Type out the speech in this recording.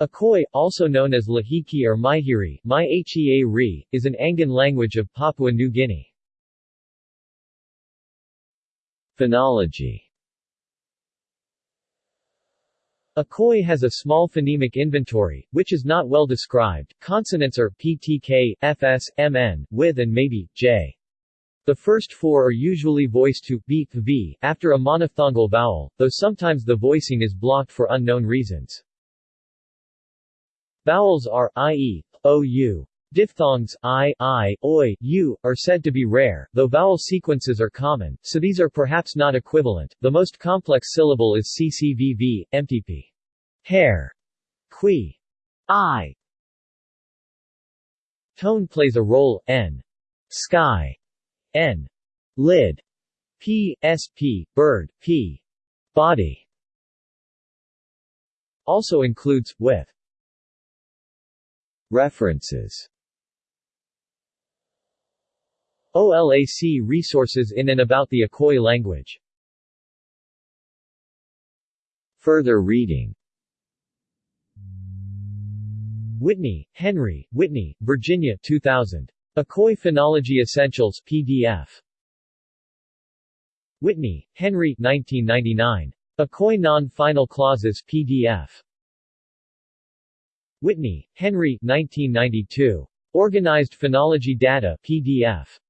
Akoi, also known as Lahiki or Maihiri Mai is an Angan language of Papua New Guinea. Phonology Akoi has a small phonemic inventory, which is not well described. Consonants are ptk, fs, mn, with and maybe, j. The first four are usually voiced to b, v after a monophthongal vowel, though sometimes the voicing is blocked for unknown reasons. Vowels are, i.e., ou. Diphthongs, i, i, oi, u, are said to be rare, though vowel sequences are common, so these are perhaps not equivalent. The most complex syllable is ccvv, mtp. Hair. Qui. I. Tone plays a role, n. Sky. n. Lid. p, sp, bird, p. Body. Also includes, with. References OLAC resources in and about the Akoi language Further reading Whitney, Henry, Whitney, Virginia 2000. Akoi Phonology Essentials PDF. Whitney, Henry 1999. Akoi Non-Final Clauses PDF. Whitney, Henry 1992. Organized Phonology Data PDF.